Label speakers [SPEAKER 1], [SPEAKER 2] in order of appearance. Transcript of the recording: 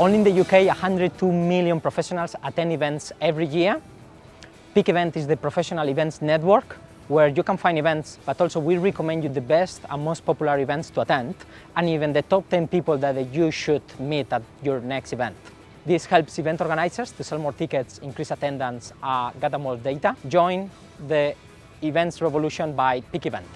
[SPEAKER 1] Only in the UK, 102 million professionals attend events every year. Peak Event is the professional events network where you can find events, but also we recommend you the best and most popular events to attend, and even the top 10 people that you should meet at your next event. This helps event organizers to sell more tickets, increase attendance, uh, gather more data. Join the events revolution by Peak Event.